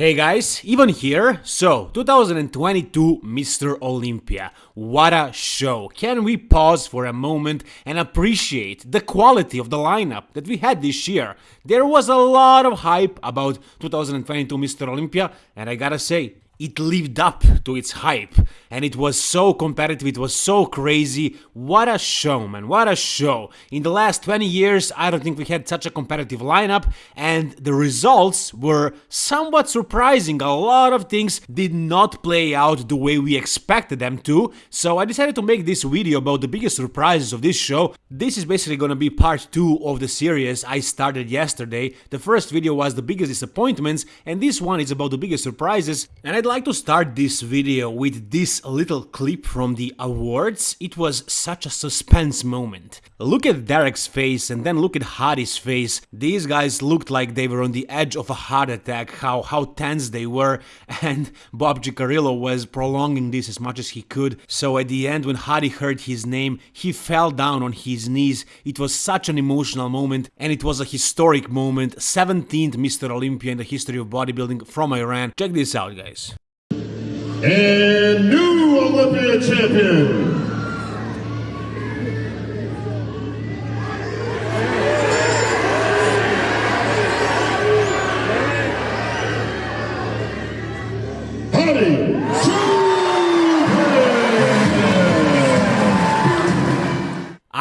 Hey guys, Ivan here. So, 2022 Mr. Olympia. What a show. Can we pause for a moment and appreciate the quality of the lineup that we had this year? There was a lot of hype about 2022 Mr. Olympia, and I gotta say, it lived up to its hype. And it was so competitive it was so crazy. What a show man. What a show. In the last 20 years i don't think we had such a competitive lineup. And the results were somewhat surprising. A lot of things did not play out the way we expected them to. So i decided to make this video about the biggest surprises of this show. This is basically gonna be part 2 of the series i started yesterday. The first video was the biggest disappointments and this one is about the biggest surprises. And i'd like to start this video with this little clip from the awards. It was such a suspense moment. Look at Derek's face and then look at Hadi's face. These guys looked like they were on the edge of a heart attack, how, how tense they were, and Bob Cicherillo was prolonging this as much as he could. So at the end, when Hadi heard his name, he fell down on his knees. It was such an emotional moment, and it was a historic moment. 17th Mr. Olympia in the history of bodybuilding from Iran. Check this out, guys and new Olympia champion.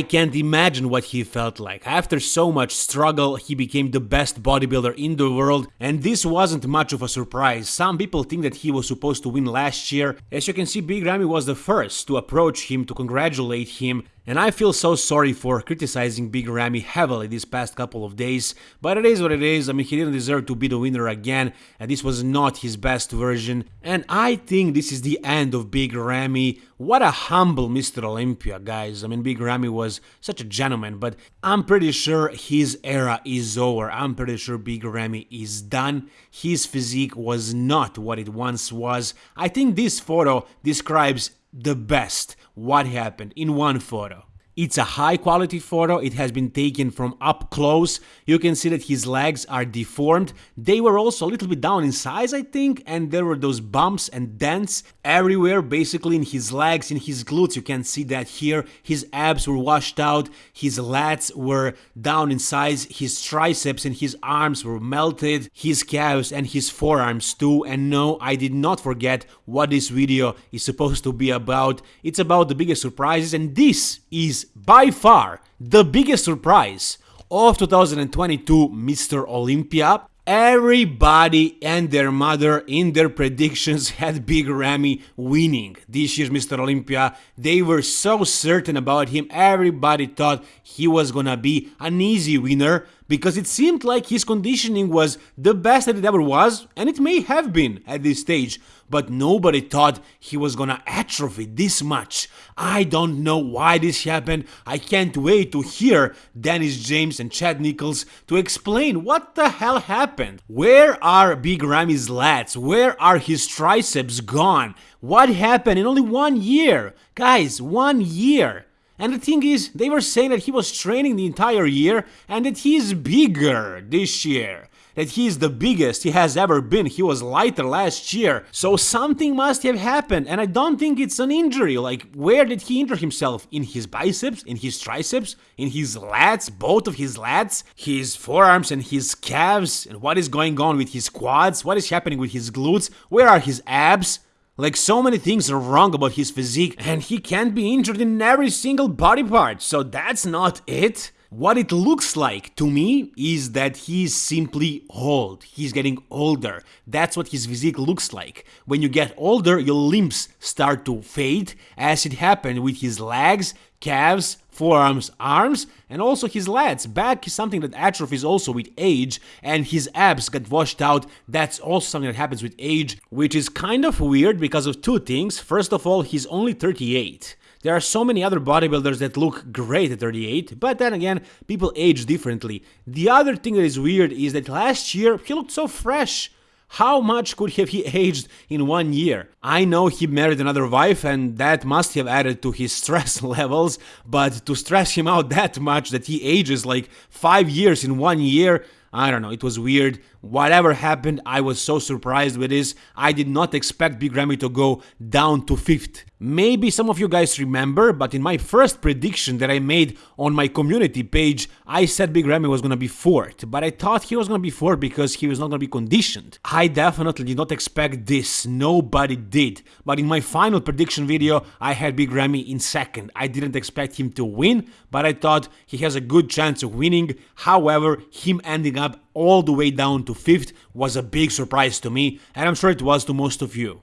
I can't imagine what he felt like. After so much struggle, he became the best bodybuilder in the world, and this wasn't much of a surprise. Some people think that he was supposed to win last year. As you can see, Big Ramy was the first to approach him to congratulate him, and I feel so sorry for criticizing Big Ramy heavily these past couple of days, but it is what it is, I mean he didn't deserve to be the winner again, and this was not his best version, and I think this is the end of Big Ramy. What a humble Mr. Olympia, guys. I mean, Big Ramy was such a gentleman, but I'm pretty sure his era is over. I'm pretty sure Big Ramy is done. His physique was not what it once was. I think this photo describes the best what happened in one photo. It's a high quality photo, it has been taken from up close, you can see that his legs are deformed, they were also a little bit down in size I think, and there were those bumps and dents everywhere basically in his legs, in his glutes, you can see that here, his abs were washed out, his lats were down in size, his triceps and his arms were melted, his calves and his forearms too, and no, I did not forget what this video is supposed to be about, it's about the biggest surprises and this is by far the biggest surprise of 2022 Mr. Olympia. Everybody and their mother in their predictions had Big Ramy winning this year's Mr. Olympia. They were so certain about him, everybody thought he was gonna be an easy winner because it seemed like his conditioning was the best that it ever was, and it may have been at this stage, but nobody thought he was gonna atrophy this much. I don't know why this happened, I can't wait to hear Dennis James and Chad Nicholls to explain what the hell happened. Where are Big Ramy's lats? Where are his triceps gone? What happened in only one year? Guys, one year! And the thing is, they were saying that he was training the entire year and that he's bigger this year. That he is the biggest he has ever been. He was lighter last year. So something must have happened. And I don't think it's an injury. Like, where did he injure himself? In his biceps? In his triceps? In his lats? Both of his lats? His forearms and his calves? And what is going on with his quads? What is happening with his glutes? Where are his abs? Like so many things are wrong about his physique and he can't be injured in every single body part, so that's not it. What it looks like to me is that he's simply old. He's getting older. That's what his physique looks like. When you get older, your limbs start to fade, as it happened with his legs, calves, forearms, arms, and also his lats. Back is something that atrophies also with age, and his abs get washed out. That's also something that happens with age, which is kind of weird because of two things. First of all, he's only 38. There are so many other bodybuilders that look great at 38, but then again, people age differently. The other thing that is weird is that last year he looked so fresh. How much could have he aged in one year? I know he married another wife and that must have added to his stress levels, but to stress him out that much that he ages like 5 years in one year, I don't know, it was weird. Whatever happened, I was so surprised with this. I did not expect Big Ramy to go down to 5th. Maybe some of you guys remember, but in my first prediction that I made on my community page, I said Big Ramy was gonna be 4th, but I thought he was gonna be 4th because he was not gonna be conditioned. I definitely did not expect this, nobody did. But in my final prediction video, I had Big Ramy in 2nd. I didn't expect him to win, but I thought he has a good chance of winning. However, him ending up all the way down to 5th was a big surprise to me, and I'm sure it was to most of you.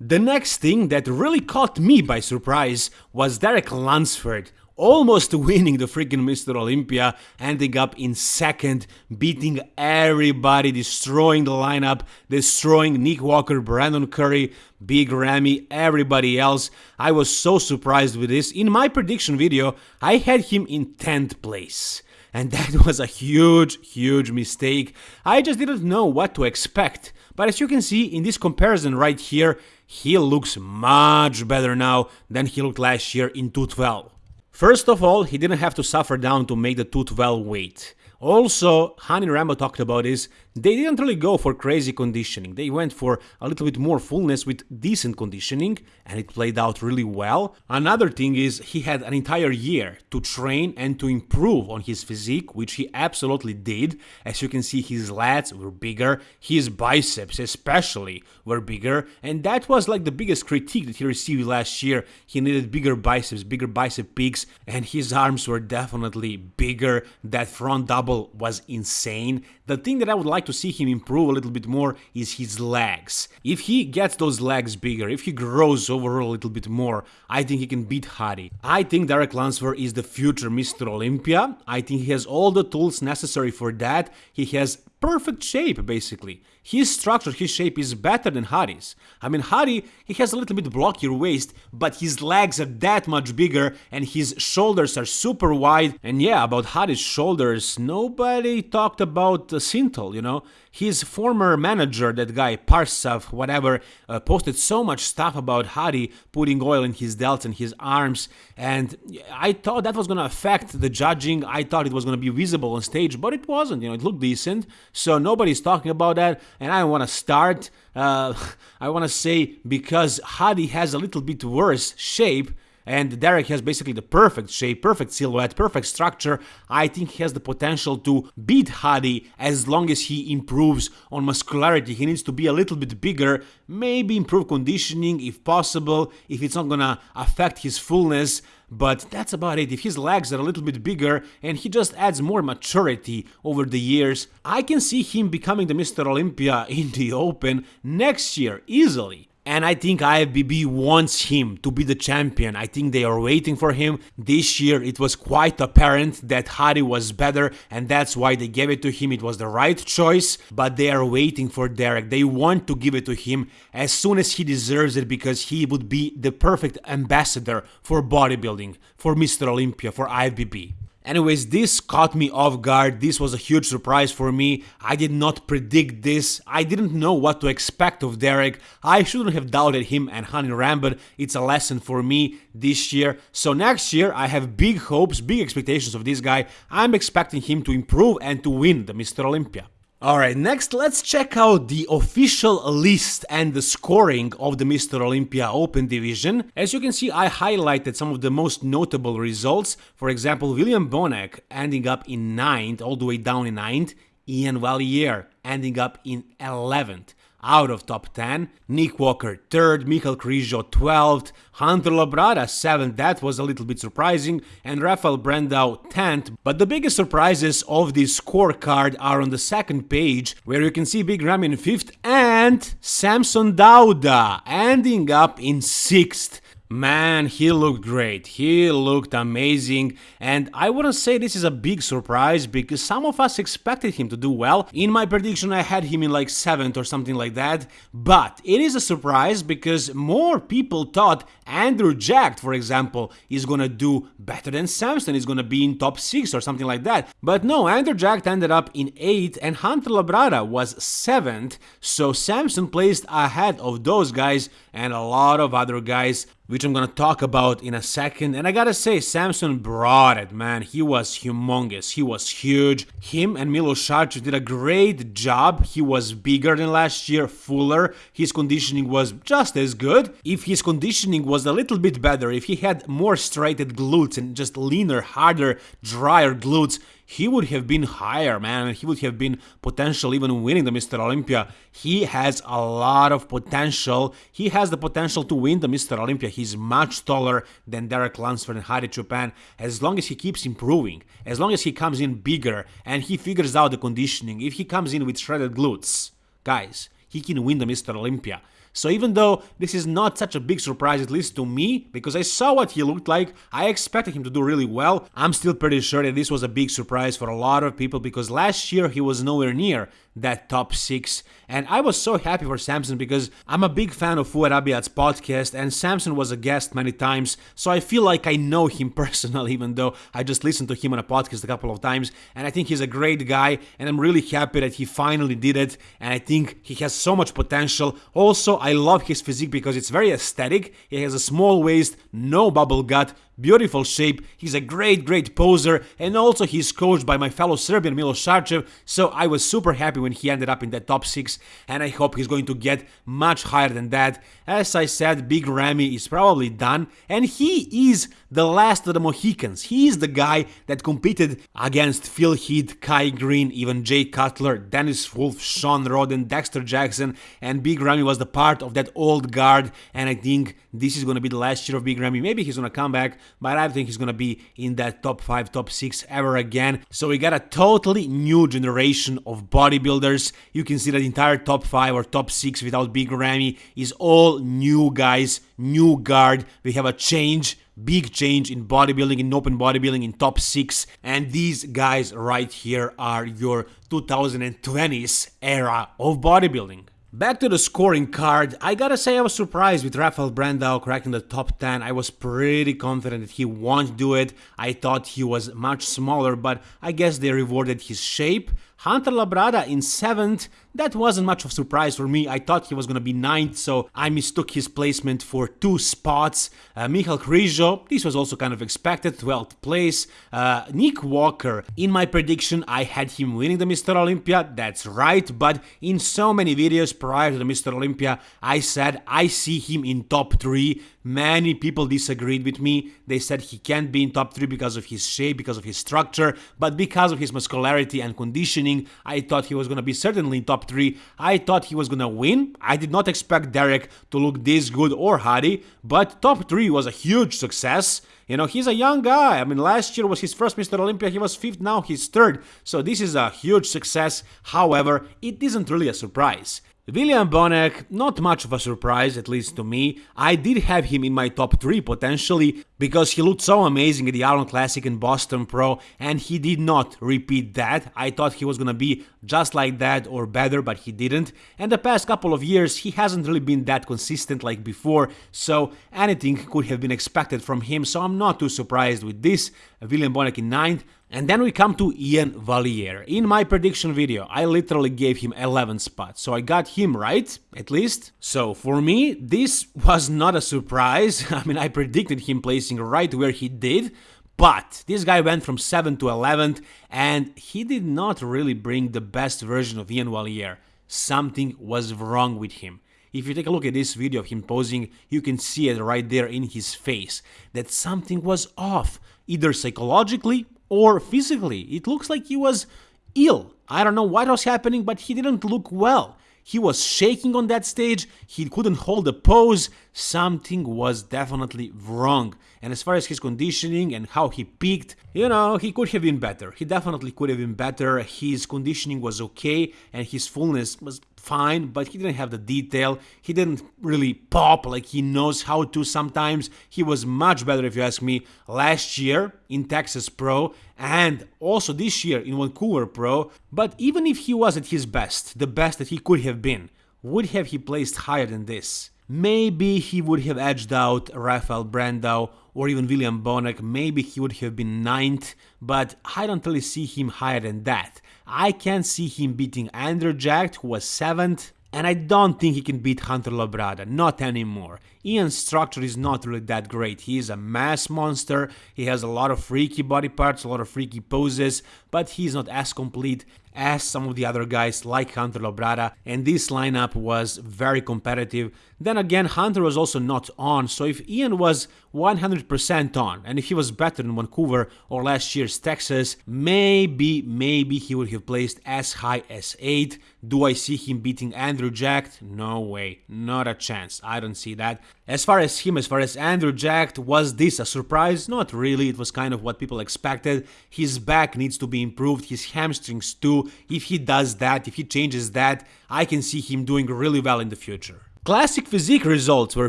The next thing that really caught me by surprise was Derek Lunsford, almost winning the freaking Mr. Olympia, ending up in second, beating everybody, destroying the lineup, destroying Nick Walker, Brandon Curry, Big Ramy, everybody else. I was so surprised with this. In my prediction video, I had him in 10th place. And that was a huge, huge mistake. I just didn't know what to expect. But as you can see in this comparison right here, he looks much better now than he looked last year in 212. First of all, he didn't have to suffer down to make the 212 weight. Also, Hany Rambod talked about this, they didn't really go for crazy conditioning. They went for a little bit more fullness with decent conditioning, and it played out really well. Another thing is, he had an entire year to train and to improve on his physique, which he absolutely did. As you can see, his lats were bigger, his biceps especially were bigger, and that was like the biggest critique that he received last year. He needed bigger biceps, bigger bicep peaks, and his arms were definitely bigger. That front double was insane. The thing that I would like to see him improve a little bit more is his legs. If he gets those legs bigger, if he grows overall a little bit more, I think he can beat Hadi. I think Derek Lunsford is the future Mr. Olympia. I think he has all the tools necessary for that. He has perfect shape basically. His structure, his shape is better than Hadi's. I mean, Hadi, he has a little bit blockier waist, but his legs are that much bigger and his shoulders are super wide. And yeah, about Hadi's shoulders, nobody talked about uh, Synthol, you know. His former manager, that guy Parsav, whatever, uh, posted so much stuff about Hadi putting oil in his delts and his arms, and I thought that was gonna affect the judging. I thought it was gonna be visible on stage, but it wasn't. You know, it looked decent, so nobody's talking about that and I want to start. Uh, I want to say because Hadi has a little bit worse shape. And Derek has basically the perfect shape, perfect silhouette, perfect structure. I think he has the potential to beat Hadi as long as he improves on muscularity. He needs to be a little bit bigger, maybe improve conditioning if possible, if it's not gonna affect his fullness but that's about it. If his legs are a little bit bigger and he just adds more maturity over the years, I can see him becoming the Mr. Olympia in the Open next year easily. And I think IFBB wants him to be the champion. I think they are waiting for him. This year it was quite apparent that Hadi was better and that's why they gave it to him. It was the right choice, but they are waiting for Derek. They want to give it to him as soon as he deserves it because he would be the perfect ambassador for bodybuilding, for Mr. Olympia, for IFBB. Anyways, this caught me off guard. This was a huge surprise for me. I did not predict this. I didn't know what to expect of Derek. I shouldn't have doubted him and Hany Rambod. It's a lesson for me this year. So next year, I have big hopes, big expectations of this guy. I'm expecting him to improve and to win the Mr. Olympia. Alright, next let's check out the official list and the scoring of the Mr. Olympia Open Division. As you can see, I highlighted some of the most notable results. For example, William Bonac ending up in 9th, all the way down in 9th. Ian Valliere ending up in 11th out of top 10. Nick Walker 3rd, Michael Krizo 12th, Hunter Labrada 7th, that was a little bit surprising, and Rafael Brandao 10th. But the biggest surprises of this scorecard are on the second page, where you can see Big Ramy in 5th and Samson Dauda ending up in 6th. Man, he looked great. He looked amazing. And I wouldn't say this is a big surprise because some of us expected him to do well. In my prediction, I had him in like 7th or something like that. But it is a surprise because more people thought Andrew Jack, for example, is gonna do better than Samson, is gonna be in top 6 or something like that. But no, Andrew Jack ended up in 8th and Hunter Labrada was 7th. So Samson placed ahead of those guys and a lot of other guys which I'm gonna talk about in a second. And I gotta say, Samson brought it, man. He was humongous. He was huge. Him and Milo Sarcev did a great job. He was bigger than last year, fuller. His conditioning was just as good. If his conditioning was a little bit better, if he had more striated glutes and just leaner, harder, drier glutes, he would have been higher, man. He would have been potential even winning the Mr. Olympia. He has a lot of potential. He has the potential to win the Mr. Olympia. He's much taller than Derek Lunsford and Hadi Choopan. As long as he keeps improving, as long as he comes in bigger and he figures out the conditioning, if he comes in with shredded glutes, guys, he can win the Mr. Olympia. So even though this is not such a big surprise, at least to me, because I saw what he looked like, I expected him to do really well, I'm still pretty sure that this was a big surprise for a lot of people because last year he was nowhere near that top 6 and I was so happy for Samson because I'm a big fan of Fouad Abiad's podcast and Samson was a guest many times so I feel like I know him personally even though I just listened to him on a podcast a couple of times and I think he's a great guy and I'm really happy that he finally did it and I think he has so much potential. Also I love his physique because it's very aesthetic. He has a small waist, no bubble gut, beautiful shape, he's a great, great poser, and also he's coached by my fellow Serbian Milo Sarcev, so I was super happy when he ended up in the top 6, and I hope he's going to get much higher than that. As I said, Big Ramy is probably done, and he is the last of the Mohicans. He is the guy that competed against Phil Heath, Kai Greene, even Jay Cutler, Dennis Wolf, Shawn Rhoden, Dexter Jackson, and Big Ramy was the part of that old guard, and I think this is going to be the last year of Big Ramy. Maybe he's going to come back, but I think he's to be in that top 5, top 6 ever again. So we got a totally new generation of bodybuilders. You can see that entire top 5 or top 6 without Big Ramy is all new guys, new guard. We have a change big change in bodybuilding, in open bodybuilding, in top six. And these guys right here are your 2020s era of bodybuilding. Back to the scoring card, I gotta say I was surprised with Rafael Brandao cracking the top 10. I was pretty confident that he won't do it. I thought he was much smaller, but I guess they rewarded his shape. Hunter Labrada in 7th, that wasn't much of a surprise for me. I thought he was gonna be 9th, so I mistook his placement for two spots. Uh, Michal this was also kind of expected, 12th place. Uh, Nick Walker, in my prediction, I had him winning the Mr. Olympia, that's right, but in so many videos prior to the Mr. Olympia, I said I see him in top 3. Many people disagreed with me. They said he can't be in top 3 because of his shape, because of his structure, but because of his muscularity and conditioning, I thought he was to be certainly in top 3. I thought he was to win. I did not expect Derek to look this good or Hadi, but top 3 was a huge success. You know, he's a young guy. I mean, last year was his first Mr. Olympia. He was fifth, now he's third. So this is a huge success. However, it isn't really a surprise. William Bonac, not much of a surprise, at least to me. I did have him in my top 3 potentially, because he looked so amazing at the Arnold Classic in Boston Pro, and he did not repeat that. I thought he was gonna be just like that or better, but he didn't. And the past couple of years, he hasn't really been that consistent like before, so anything could have been expected from him, so I'm not too surprised with this. William Bonac in 9th, and then we come to Ian Valliere. In my prediction video, I literally gave him 11 spots, so I got him right, at least. So for me, this was not a surprise. I mean, I predicted him placing right where he did, but this guy went from 7th to 11th, and he did not really bring the best version of Ian Valliere. Something was wrong with him. If you take a look at this video of him posing, you can see it right there in his face, that something was off, either psychologically or physically. It looks like he was ill. I don't know what was happening, but he didn't look well. He was shaking on that stage, he couldn't hold a pose, something was definitely wrong. And as far as his conditioning and how he peaked, you know, he could have been better. He definitely could have been better. His conditioning was okay and his fullness was fine, but he didn't have the detail. He didn't really pop like he knows how to sometimes. He was much better, if you ask me, last year in Texas Pro and also this year in Vancouver Pro. But even if he was at his best, the best that he could have been, would have he placed higher than this? Maybe he would have edged out Rafael Brandao or even William Bonac. Maybe he would have been ninth, but I don't really see him higher than that. I can't see him beating Andrew Jack, who was seventh, And I don't think he can beat Hunter Labrada, not anymore. Ian's structure is not really that great. He is a mass monster, he has a lot of freaky body parts, a lot of freaky poses, but he's not as complete as some of the other guys like Hunter Labrada, and this lineup was very competitive. Then again, Hunter was also not on, so if Ian was 100% on, and if he was better in Vancouver or last year's Texas, maybe, maybe he would have placed as high as 8. Do I see him beating Andrew Jack? No way, not a chance, I don't see that. As far as him, as far as Andrew Jacked, was this a surprise? Not really, it was kind of what people expected. His back needs to be improved, his hamstrings too. If he does that, if he changes that, I can see him doing really well in the future. Classic physique results were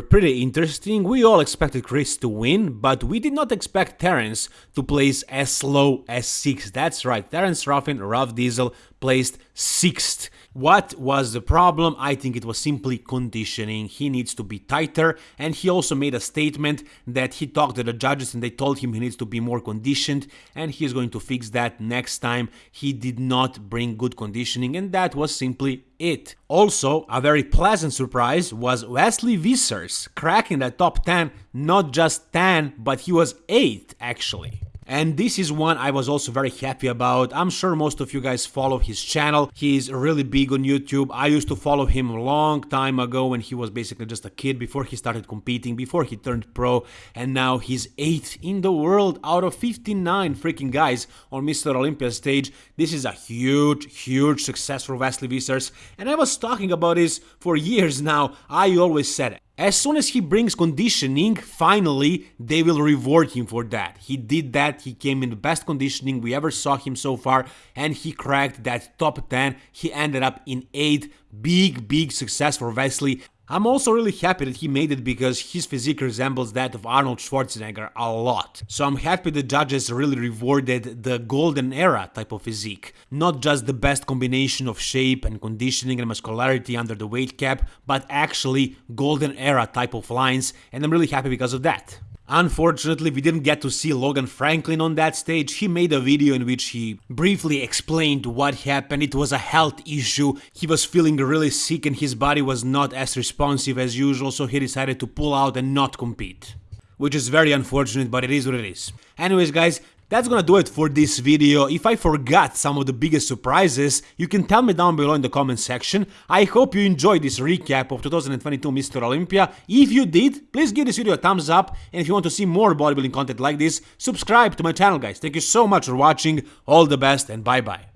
pretty interesting, we all expected Chris to win, but we did not expect Terrence to place as low as 6. That's right, Terrence Ruffin, Ruff Diesel, placed 6th. What was the problem? I think it was simply conditioning. He needs to be tighter, and he also made a statement that he talked to the judges and they told him he needs to be more conditioned, and he is going to fix that next time. He did not bring good conditioning, and that was simply it. Also, a very pleasant surprise was Wesley Vissers cracking the top 10, not just 10, but he was 8 actually. And this is one I was also very happy about. I'm sure most of you guys follow his channel. He's really big on YouTube. I used to follow him a long time ago when he was basically just a kid before he started competing, before he turned pro, and now he's 8th in the world out of 59 freaking guys on Mr. Olympia stage. This is a huge, huge success for Wesley Vissers, and I was talking about this for years now. I always said as soon as he brings conditioning, finally, they will reward him for that. He did that, he came in the best conditioning we ever saw him so far, and he cracked that top 10. He ended up in 8. Big, big success for Wesley. I'm also really happy that he made it because his physique resembles that of Arnold Schwarzenegger a lot. So I'm happy the judges really rewarded the golden era type of physique. Not just the best combination of shape and conditioning and muscularity under the weight cap, but actually golden era type of lines and I'm really happy because of that. Unfortunately, we didn't get to see Logan Franklin on that stage. He made a video in which he briefly explained what happened. It was a health issue. He was feeling really sick and his body was not as responsive as usual, so he decided to pull out and not compete. Which is very unfortunate, but it is what it is. Anyways, guys, that's gonna do it for this video. If I forgot some of the biggest surprises, you can tell me down below in the comment section. I hope you enjoyed this recap of 2022 Mr. Olympia. If you did, please give this video a thumbs up, and if you want to see more bodybuilding content like this, subscribe to my channel guys. Thank you so much for watching, all the best and bye bye.